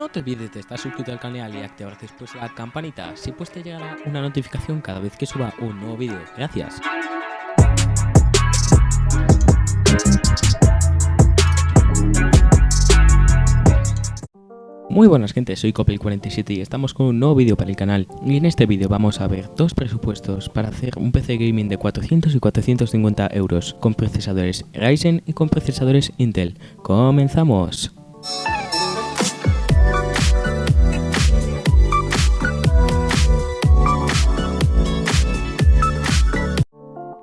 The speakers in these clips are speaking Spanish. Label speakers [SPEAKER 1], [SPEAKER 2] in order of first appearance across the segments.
[SPEAKER 1] No te olvides de estar suscrito al canal y activar después la campanita, si pues te llegará una notificación cada vez que suba un nuevo vídeo. Gracias. Muy buenas gente, soy Copel47 y estamos con un nuevo vídeo para el canal y en este vídeo vamos a ver dos presupuestos para hacer un PC gaming de 400 y 450 euros con procesadores Ryzen y con procesadores Intel. ¡Comenzamos!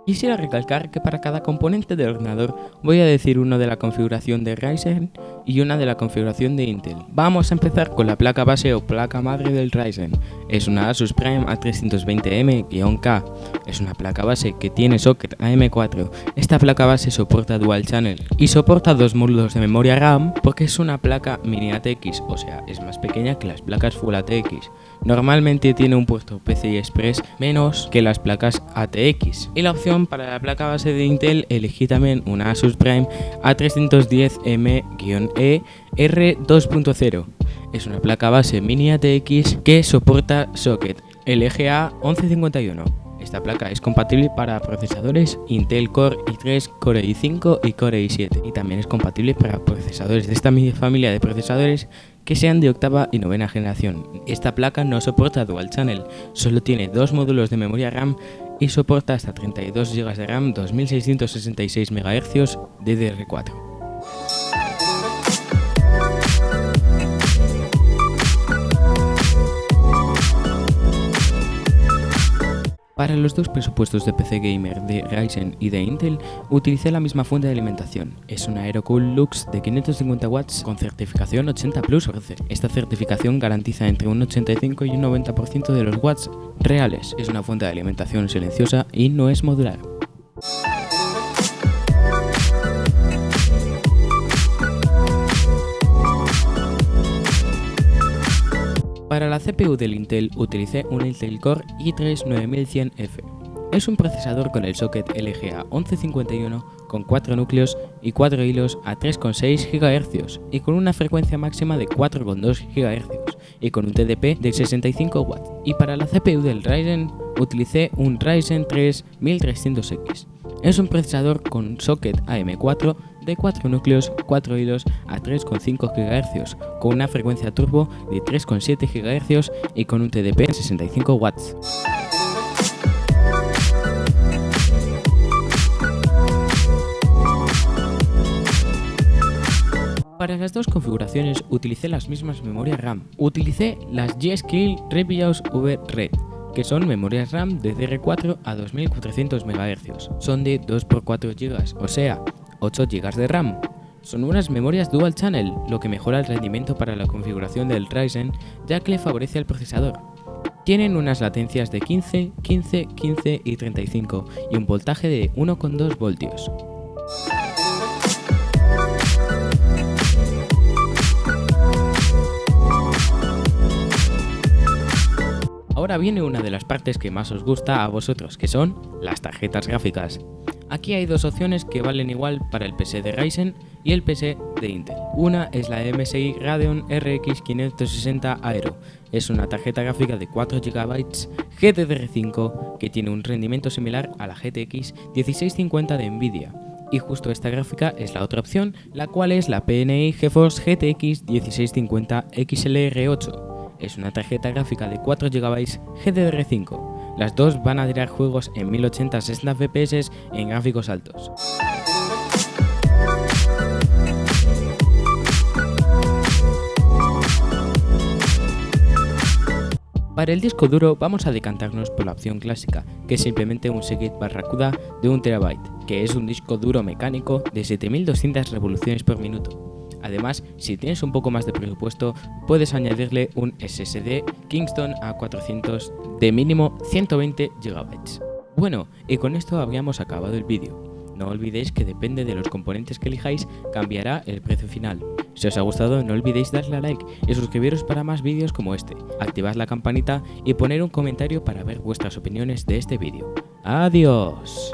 [SPEAKER 1] Quisiera recalcar que para cada componente del ordenador voy a decir uno de la configuración de Ryzen y una de la configuración de Intel. Vamos a empezar con la placa base o placa madre del Ryzen. Es una Asus Prime A320M-K. Es una placa base que tiene socket AM4. Esta placa base soporta Dual Channel y soporta dos módulos de memoria RAM porque es una placa mini ATX, o sea, es más pequeña que las placas Full ATX. Normalmente tiene un puerto PCI Express menos que las placas ATX. Y la opción para la placa base de Intel elegí también una Asus Prime A310M-E R2.0. Es una placa base mini ATX que soporta socket LGA 1151. Esta placa es compatible para procesadores Intel Core i3, Core i5 y Core i7 y también es compatible para procesadores de esta familia de procesadores que sean de octava y novena generación. Esta placa no soporta Dual Channel, solo tiene dos módulos de memoria RAM y soporta hasta 32 GB de RAM 2666 MHz DDR4. Para los dos presupuestos de PC Gamer de Ryzen y de Intel, utilicé la misma fuente de alimentación. Es una Aerocool Lux de 550 watts con certificación 80 Plus. Esta certificación garantiza entre un 85 y un 90% de los watts reales. Es una fuente de alimentación silenciosa y no es modular. Para la CPU del Intel utilicé un Intel Core i3 9100F. Es un procesador con el socket LGA 1151 con 4 núcleos y 4 hilos a 3,6 GHz y con una frecuencia máxima de 4,2 GHz y con un TDP de 65 watts. Y para la CPU del Ryzen utilicé un Ryzen 3 1300X. Es un procesador con socket AM4 de 4 núcleos, 4 hilos a 3,5 GHz, con una frecuencia turbo de 3,7 GHz y con un TDP de 65 watts. Para las dos configuraciones utilicé las mismas memorias RAM. Utilicé las G-Skill Revios V Red, que son memorias RAM de DR4 a 2400 MHz. Son de 2x4 GB, o sea, 8 GB de RAM. Son unas memorias Dual Channel, lo que mejora el rendimiento para la configuración del Ryzen, ya que le favorece al procesador. Tienen unas latencias de 15, 15, 15 y 35 y un voltaje de 1,2 voltios. Ahora viene una de las partes que más os gusta a vosotros, que son las tarjetas gráficas. Aquí hay dos opciones que valen igual para el PC de Ryzen y el PC de Intel. Una es la MSI Radeon RX 560 Aero. Es una tarjeta gráfica de 4 GB GDDR5 que tiene un rendimiento similar a la GTX 1650 de Nvidia. Y justo esta gráfica es la otra opción, la cual es la PNI GeForce GTX 1650 XLR8 es una tarjeta gráfica de 4 GB GDDR5. Las dos van a tirar juegos en 1080 60 FPS en gráficos altos. Para el disco duro vamos a decantarnos por la opción clásica, que es simplemente un Seagate Barracuda de 1 TB, que es un disco duro mecánico de 7200 revoluciones por minuto. Además, si tienes un poco más de presupuesto, puedes añadirle un SSD Kingston A400 de mínimo 120 GB. Bueno, y con esto habríamos acabado el vídeo. No olvidéis que depende de los componentes que elijáis, cambiará el precio final. Si os ha gustado no olvidéis darle a like y suscribiros para más vídeos como este, activad la campanita y poner un comentario para ver vuestras opiniones de este vídeo. ¡Adiós!